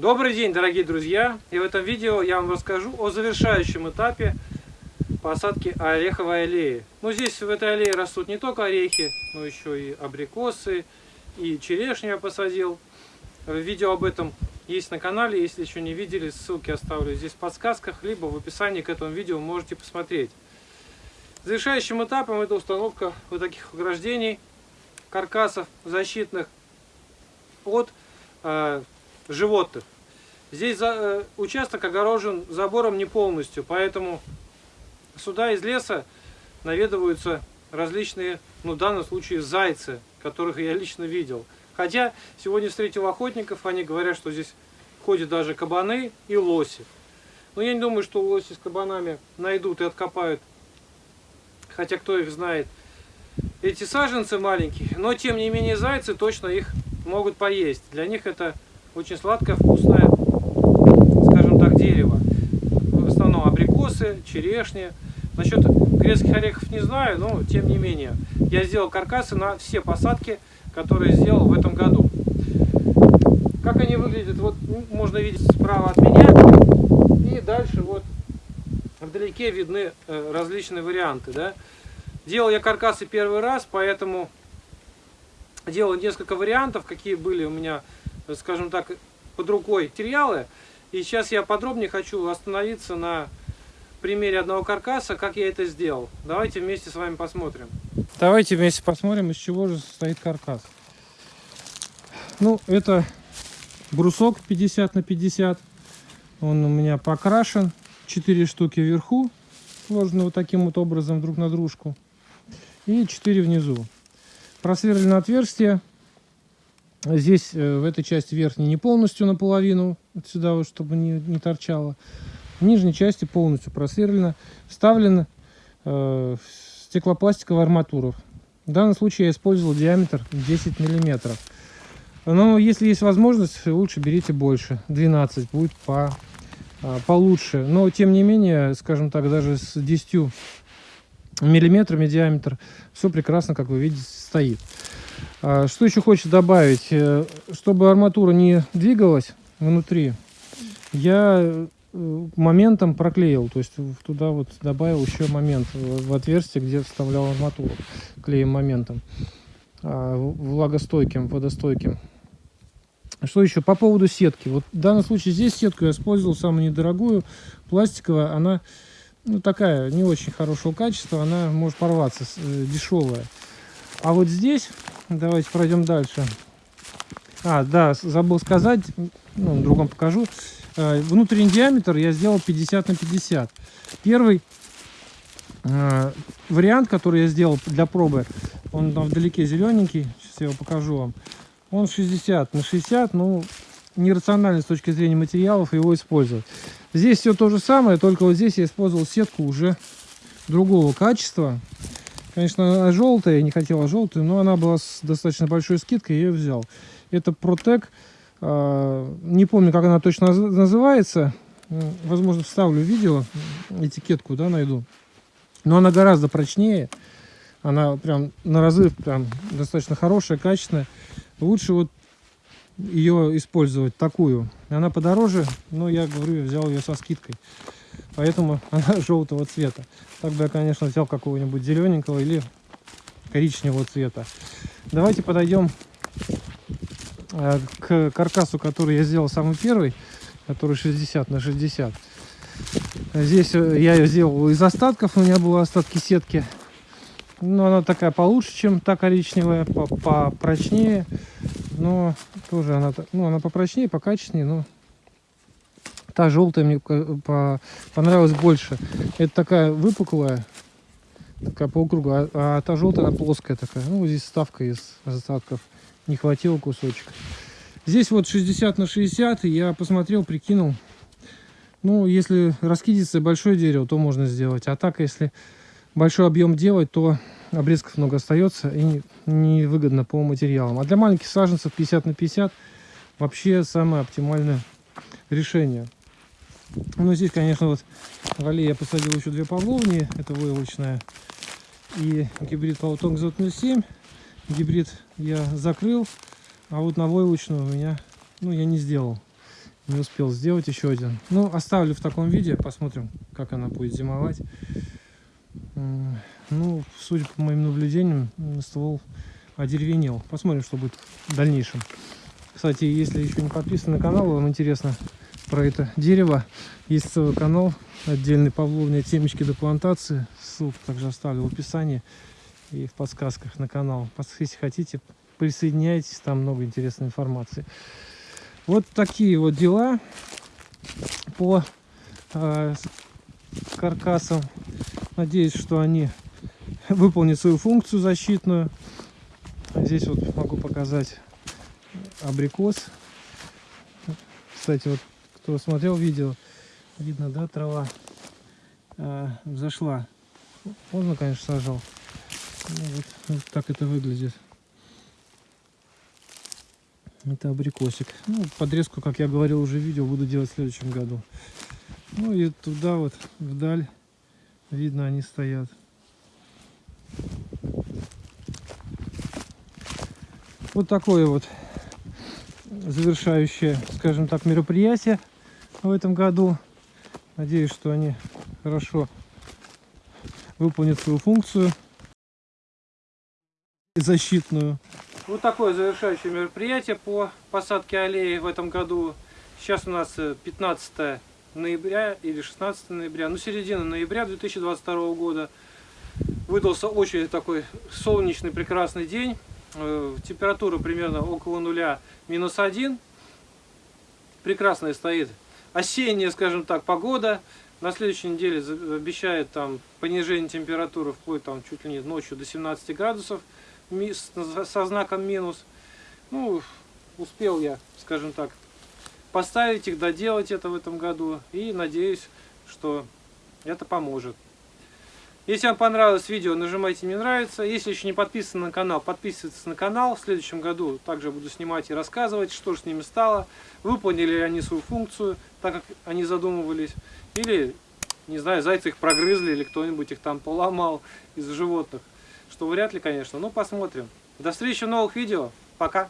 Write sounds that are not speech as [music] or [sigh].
Добрый день, дорогие друзья! И в этом видео я вам расскажу о завершающем этапе посадки ореховой аллеи. Ну, здесь в этой аллее растут не только орехи, но еще и абрикосы, и черешню я посадил. Видео об этом есть на канале, если еще не видели, ссылки оставлю здесь в подсказках, либо в описании к этому видео можете посмотреть. Завершающим этапом это установка вот таких ограждений, каркасов защитных от э, животных. Здесь за, э, участок огорожен забором не полностью, поэтому сюда из леса наведываются различные, ну в данном случае зайцы, которых я лично видел. Хотя сегодня встретил охотников, они говорят, что здесь ходят даже кабаны и лоси. Но я не думаю, что лоси с кабанами найдут и откопают хотя кто их знает, эти саженцы маленькие, но тем не менее зайцы точно их могут поесть. Для них это очень сладкое, вкусное, скажем так, дерево. В основном абрикосы, черешни. Насчет грецких орехов не знаю, но тем не менее. Я сделал каркасы на все посадки, которые сделал в этом году. Как они выглядят, вот можно видеть справа от меня. И дальше вот вдалеке видны э, различные варианты. Да? Делал я каркасы первый раз, поэтому делал несколько вариантов, какие были у меня, скажем так, под рукой материалы. И сейчас я подробнее хочу остановиться на примере одного каркаса, как я это сделал. Давайте вместе с вами посмотрим. Давайте вместе посмотрим, из чего же состоит каркас. Ну, это брусок 50 на 50. Он у меня покрашен. 4 штуки вверху, сложены вот таким вот образом друг на дружку. И 4 внизу. Просверлено отверстие. Здесь э, в этой части верхней не полностью наполовину, вот сюда вот, чтобы не, не торчало. В нижней части полностью просверлено. Вставлена э, стеклопластиковая арматура. В данном случае я использовал диаметр 10 миллиметров. Но если есть возможность, лучше берите больше. 12 будет по а, получше. Но, тем не менее, скажем так, даже с 10 миллиметрами диаметр все прекрасно, как вы видите, стоит. А, что еще хочется добавить? Э, чтобы арматура не двигалась внутри, я э, моментом проклеил, то есть туда вот добавил еще момент в отверстие, где вставлял арматуру, клеем моментом, а, влагостойким, водостойким. Что еще? По поводу сетки. Вот в данном случае здесь сетку я использовал самую недорогую, пластиковая. Она ну, такая, не очень хорошего качества. Она может порваться, э, дешевая. А вот здесь, давайте пройдем дальше. А, да, забыл сказать, ну, другом покажу. Э, внутренний диаметр я сделал 50 на 50. Первый э, вариант, который я сделал для пробы, он там вдалеке зелененький. Сейчас я его покажу вам. Он 60 на 60, ну, нерационально с точки зрения материалов его использовать. Здесь все то же самое, только вот здесь я использовал сетку уже другого качества. Конечно, желтая, я не хотела желтую, но она была с достаточно большой скидкой, я ее взял. Это Protec, а, не помню, как она точно называется. Возможно, вставлю видео, этикетку, да, найду. Но она гораздо прочнее. Она прям на разрыв прям достаточно хорошая, качественная лучше вот ее использовать такую. Она подороже, но я говорю, я взял ее со скидкой. Поэтому [laughs] она желтого цвета. Так бы я, конечно, взял какого-нибудь зелененького или коричневого цвета. Давайте подойдем э, к каркасу, который я сделал самый первый, который 60 на 60. Здесь э, я ее сделал из остатков, у меня были остатки сетки ну, она такая получше, чем та коричневая, попрочнее. Но тоже она, ну, она попрочнее, покачественнее, но та желтая мне по, понравилась больше. Это такая выпуклая, такая полукруга, а, а та желтая, она плоская такая. Ну, здесь ставка из остатков. Не хватило кусочек. Здесь вот 60 на 60, я посмотрел, прикинул. Ну, если раскидится большое дерево, то можно сделать. А так, если большой объем делать, то обрезков много остается и невыгодно по материалам. А для маленьких саженцев 50 на 50 вообще самое оптимальное решение. Ну, здесь, конечно, вот в аллее я посадил еще две павловни. Это войлочная и гибрид Паутонг Z07. Гибрид я закрыл, а вот на войлочную у меня, ну, я не сделал Не успел сделать еще один. Ну, оставлю в таком виде, посмотрим, как она будет зимовать. Ну, судя по моим наблюдениям, ствол одеревенел. Посмотрим, что будет в дальнейшем. Кстати, если еще не подписаны на канал, вам интересно про это дерево, есть целый канал отдельный Павловня темечки до плантации. Ссылку также оставлю в описании и в подсказках на канал. Если хотите, присоединяйтесь, там много интересной информации. Вот такие вот дела по э, каркасам. Надеюсь, что они выполнят свою функцию защитную. Здесь вот могу показать абрикос. Кстати, вот кто смотрел видео, видно, да, трава э, взошла. Поздно, конечно, сажал. Ну, вот, вот так это выглядит. Это абрикосик. Ну, подрезку, как я говорил уже в видео, буду делать в следующем году. Ну и туда вот, вдаль, видно, они стоят. Вот такое вот завершающее, скажем так, мероприятие в этом году. Надеюсь, что они хорошо выполнят свою функцию защитную. Вот такое завершающее мероприятие по посадке аллеи в этом году. Сейчас у нас э, 15 ноября или 16 ноября, ну середина ноября 2022 года. Выдался очень такой солнечный прекрасный день. Э, Температура примерно около нуля, минус один. Прекрасная стоит осенняя, скажем так, погода. На следующей неделе обещает там понижение температуры вплоть там чуть ли не ночью до 17 градусов со знаком минус. Ну, успел я, скажем так, поставить их, доделать это в этом году. И надеюсь, что это поможет. Если вам понравилось видео, нажимайте «Мне нравится». Если еще не подписаны на канал, подписывайтесь на канал. В следующем году также буду снимать и рассказывать, что же с ними стало. Выполнили ли они свою функцию, так как они задумывались. Или, не знаю, зайцы их прогрызли, или кто-нибудь их там поломал из животных. Что вряд ли, конечно, но посмотрим. До встречи в новых видео. Пока.